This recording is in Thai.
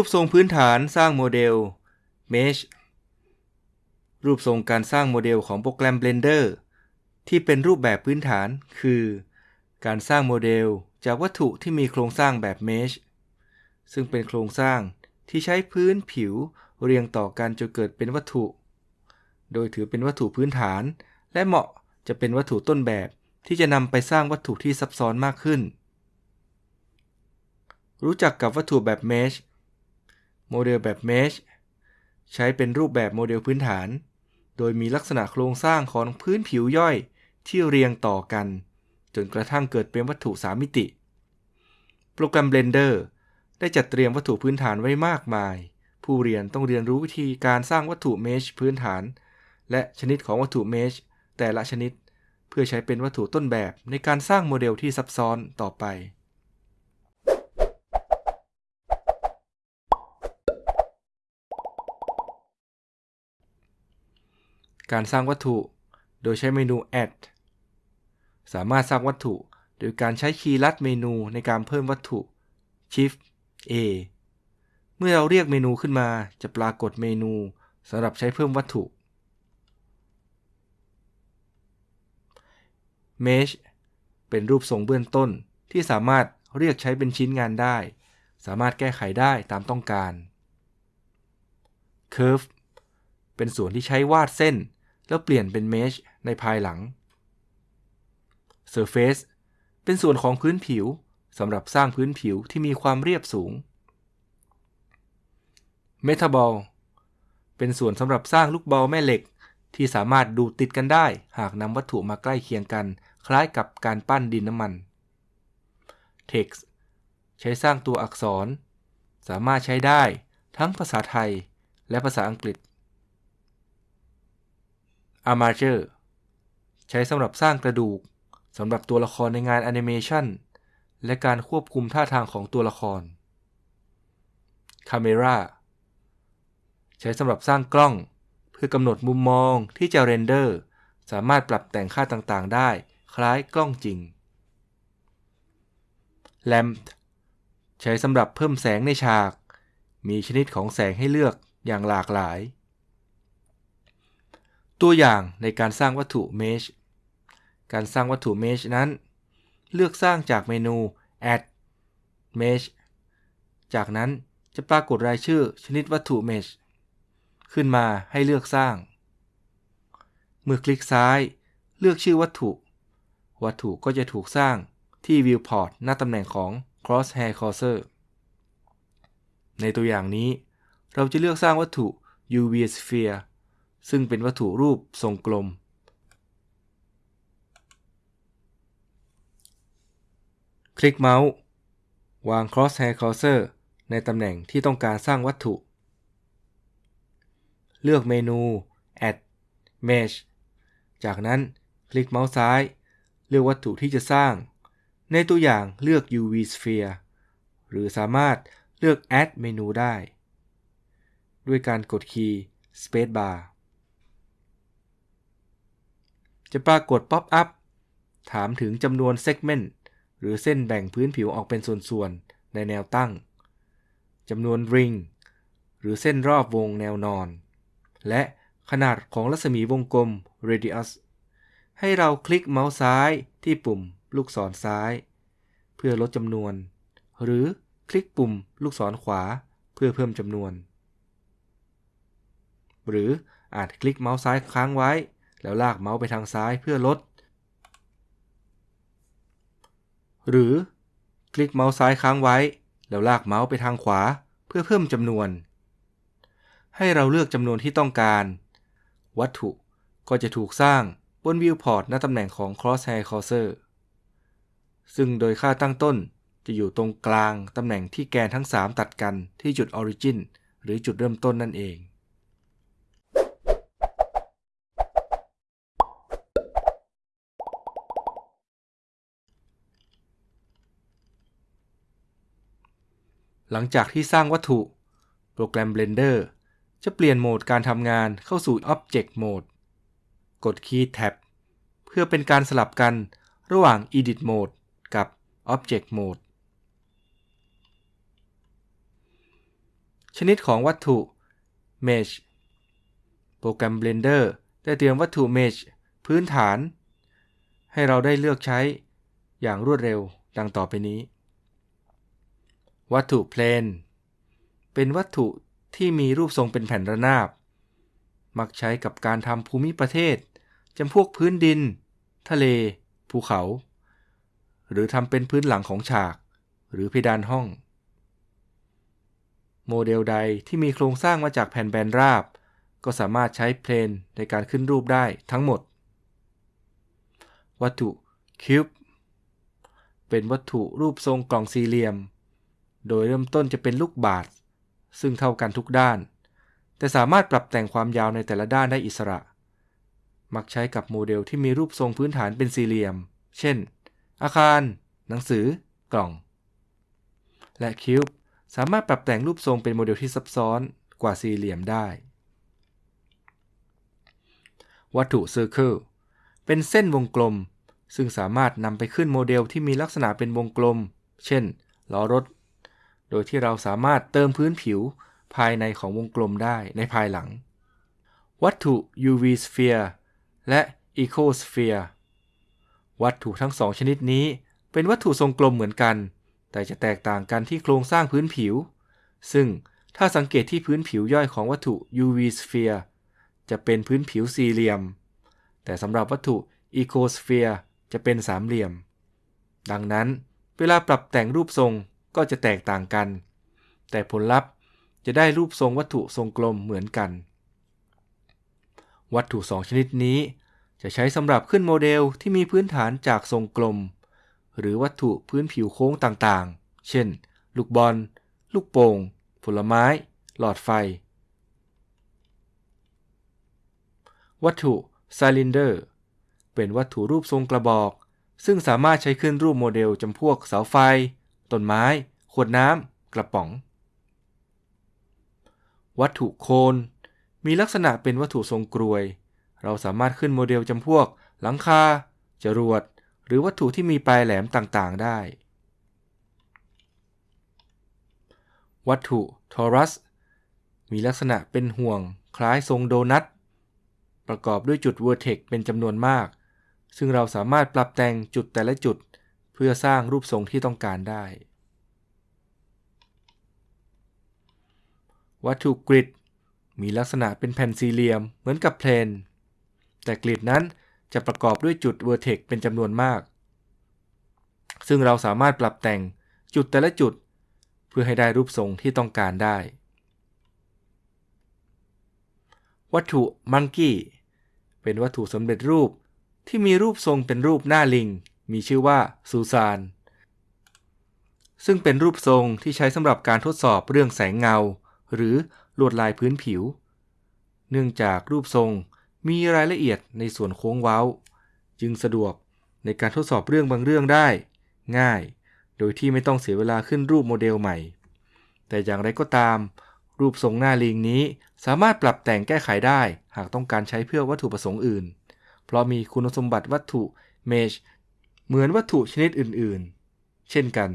รูปทรงพื้นฐานสร้างโมเดล Mesh รูปทรงการสร้างโมเดลของโปรแกรม Blender ที่เป็นรูปแบบพื้นฐานคือ การสร้างโมเดลจากวัตถุที่มีโครงสร้างแบบ Mesh ซึ่งเป็นโครงสร้างที่ใช้พื้นผิวเรียงต่อกันจนเกิดเป็นวัตถุ โดยถือเป็นวัตถุพื้นฐาน และเหมาะจะเป็นวัตถุต้นแบบที่จะนำไปสร้างวัตถุที่ซับซ้อนมากขึ้น รู้จักกับวัตถุแบบ Mesh โมเดลแบบ Mesh ใช้เป็นรูปแบบโมเดลพื้นฐาน โดยมีลักษณะโครงสร้างของพื้นผิวย่อย ที่เรียงต่อกัน จนกระทั่งเกิดเป็นวัตถุ3มิติ โปรแกรม Blender ได้จัดเตรียมวัตถุพื้นฐานไว้มากมาย ผู้เรียนต้องเรียนรู้วิธีการสร้างวัตถุ Mesh พื้นฐาน และชนิดของวัตถุ Mesh แต่ละชนิด เพื่อใช้เป็นวัตถุต้นแบบในการสร้างโมเดลที่ซับซ้อนต่อไปการสร้างวัตถุ โดยใช้เมนู add สามารถสร้างวัตถุ โดยการใช้คีย์ลัดเมนูในการเพิ่มวัตถุ shift a เมื่อเราเรียกเมนูขึ้นมาจะปรากฏเมนูสำหรับใช้เพิ่มวัตถุ Mesh เป็นรูปทรงเบื้องต้นที่สามารถเรียกใช้เป็นชิ้นงานได้ สามารถแก้ไขได้ตามต้องการ Curve เป็นส่วนที่ใช้วาดเส้น แล้วเปลี่ยนเป็น Mesh ในภายหลัง Surface เป็นส่วนของพื้นผิวสำหรับสร้างพื้นผิวที่มีความเรียบสูง Metaball เป็นส่วนสำหรับสร้างลูกบอลแม่เหล็ก ที่สามารถดูดติดกันได้ หากนำวัตถุมาใกล้เคียงกัน คล้ายกับการปั้นดินน้ำมัน Text ใช้สร้างตัวอักษร สามารถใช้ได้ทั้งภาษาไทยและภาษาอังกฤษ Armature ใช้สำหรับสร้างกระดูก สำหรับตัวละครในงานแอนิเมชันและการควบคุมท่าทางของตัวละคร Camera ใช้สำหรับสร้างกล้อง เพื่อกำหนดมุมมองที่จะ render สามารถปรับแต่งค่าต่างๆ ได้คล้ายกล้องจริง Lamp ใช้สำหรับเพิ่มแสงในฉาก มีชนิดของแสงให้เลือกอย่างหลากหลาย ตัวอย่างในการสร้างวัตถุ Mesh การสร้างวัตถุ Mesh นั้น เลือกสร้างจากเมนู Add Mesh จากนั้นจะปรากฏรายชื่อชนิดวัตถุ Mesh ขึ้นมาให้เลือกสร้าง เมื่อคลิกซ้าย เลือกชื่อวัตถุ วัตถุก็จะถูกสร้างที่ Viewport หน้าตำแหน่งของ Crosshair Cursor ในตัวอย่างนี้ เราจะเลือกสร้างวัตถุ UV Sphere ซึ่งเป็นวัตถุรูปทรงกลม คลิกเมาส์วาง Crosshair Cursor ในตำแหน่งที่ต้องการสร้างวัตถุ เลือกเมนู Add Mesh จากนั้นคลิกเมาส์ซ้าย เลือกวัตถุที่จะสร้าง ในตัวอย่างเลือก UV Sphere หรือสามารถเลือก Add เมนูได้ ด้วยการกด key Space Bar จะปรากฏ popup ถามถึงจำนวน segment หรือเส้นแบ่งพื้นผิวออกเป็นส่วนๆ ในแนวตั้งจำนวนริง หรือเส้นรอบวงแนวนอน และขนาดของรัศมีวงกลม radius ให้เราคลิกเมาส์ซ้ายที่ปุ่มลูกศรซ้าย เพื่อลดจำนวน หรือคลิกปุ่มลูกศรขวาเพื่อเพิ่มจำนวน หรืออาจคลิกเมาส์ซ้ายค้างไว้ แล้วลากเมาส์ไปทางซ้ายเพื่อลด หรือคลิกเมาส์ซ้ายค้างไว้ แล้วลากเมาส์ไปทางขวาเพื่อเพิ่มจำนวน ให้เราเลือกจำนวนที่ต้องการ วัตถุก็จะถูกสร้างบนวิวพอร์ตณตำแหน่งของ Crosshair Cursor ซึ่งโดยค่าตั้งต้นจะอยู่ตรงกลางตำแหน่งที่แกนทั้ง 3 ตัดกันที่จุด Origin หรือจุดเริ่มต้นนั่นเอง หลังจากที่สร้างวัตถุ โปรแกรม Blender จะเปลี่ยนโหมดการทำงานเข้าสู่ Object Mode กดคีย์ Tab เพื่อเป็นการสลับกันระหว่าง Edit Mode กับ Object Mode ชนิดของวัตถุ Mesh โปรแกรม Blender ได้เตรียมวัตถุ Mesh พื้นฐาน ให้เราได้เลือกใช้อย่างรวดเร็วดังต่อไปนี้ วัตถุ Plane เป็นวัตถุที่มีรูปทรงเป็นแผ่นระนาบ มักใช้กับการทำภูมิประเทศจำพวกพื้นดิน ทะเล ภูเขา หรือทำเป็นพื้นหลังของฉาก หรือเพดานห้อง โมเดลใดที่มีโครงสร้างมาจากแผ่นแบนราบ ก็สามารถใช้เพลนในการขึ้นรูปได้ทั้งหมด วัตถุ cube เป็นวัตถุรูปทรงกล่องสี่เหลี่ยม โดยเริ่มต้นจะเป็นลูกบาศก์ซึ่งเท่ากันทุกด้าน แต่สามารถปรับแต่งความยาวในแต่ละด้านได้อิสระ มักใช้กับโมเดลที่มีรูปทรงพื้นฐานเป็นสี่เหลี่ยม เช่น อาคาร หนังสือ กล่อง และ cube สามารถปรับแต่งรูปทรงเป็นโมเดลที่ซับซ้อนกว่าสี่เหลี่ยมได้ วัตถุเซอร์เคิลเป็นเส้นวงกลม ซึ่งสามารถนำไปขึ้นโมเดลที่มีลักษณะเป็นวงกลม เช่นล้อรถ โดยที่เราสามารถเติมพื้นผิวภายในของวงกลมได้ในภายหลัง วัตถุ UV sphere และ Ecosphere วัตถุทั้งสองชนิดนี้เป็นวัตถุทรงกลมเหมือนกัน แต่จะแตกต่างกันที่โครงสร้างพื้นผิว ซึ่งถ้าสังเกตที่พื้นผิวย่อยของวัตถุ UV sphere จะเป็นพื้นผิวสี่เหลี่ยม แต่สำหรับวัตถุ Ecosphere จะเป็นสามเหลี่ยม ดังนั้นเวลาปรับแต่งรูปทรง ก็จะแตกต่างกัน แต่ผลลัพธ์จะได้รูปทรงวัตถุทรงกลมเหมือนกัน วัตถุสองชนิดนี้จะใช้สำหรับขึ้นโมเดลที่มีพื้นฐานจากทรงกลม หรือวัตถุพื้นผิวโค้งต่างๆ เช่น ลูกบอล ลูกโป่ง ผลไม้ หลอดไฟ วัตถุ cylinder เป็นวัตถุรูปทรงกระบอก ซึ่งสามารถใช้ขึ้นรูปโมเดลจำพวกเสาไฟ ต้นไม้ ขวดน้ำ กระป๋อง วัตถุ cone มีลักษณะเป็นวัตถุทรงกรวย เราสามารถขึ้นโมเดลจำพวก หลังคา จรวด หรือวัตถุที่มีปลายแหลมต่างๆ ได้ วัตถุทอรัส มีลักษณะเป็นห่วง คล้ายทรงโดนัท ประกอบด้วยจุดเวอร์เทกเป็นจำนวนมาก ซึ่งเราสามารถปรับแต่งจุดแต่ละจุด พื่อสร้างรูปทรงที่ต้องการได้ วัตถุ grid มีลักษณะเป็นแผ่นสี่เหลี่ยมเหมือนกับ plane แต่ grid นั้นจะประกอบด้วยจุด vertex เป็นจำนวนมาก ซึ่งเราสามารถปรับแต่งจุดแต่ละจุด เพื่อให้ได้รูปทรงที่ต้องการได้ วัตถุ monkey เป็นวัตถุสำเร็จรูปที่มีรูปทรงเป็นรูปหน้าลิง มีชื่อว่าซูซาน ซึ่งเป็นรูปทรงที่ใช้สำหรับการทดสอบเรื่องแสงเงา หรือลวดลายพื้นผิว เนื่องจากรูปทรงมีรายละเอียดในส่วนโค้งเว้า จึงสะดวกในการทดสอบเรื่องบางเรื่องได้ ง่าย โดยที่ไม่ต้องเสียเวลาขึ้นรูปโมเดลใหม่ แต่อย่างไรก็ตาม รูปทรงหน้าลิงนี้สามารถปรับแต่งแก้ไขได้หากต้องการใช้เพื่อวัตถุประสงค์อื่น เพราะมีคุณสมบัติวัตถุเมช เหมือนวัตถุชนิดอื่นๆ เช่นกัน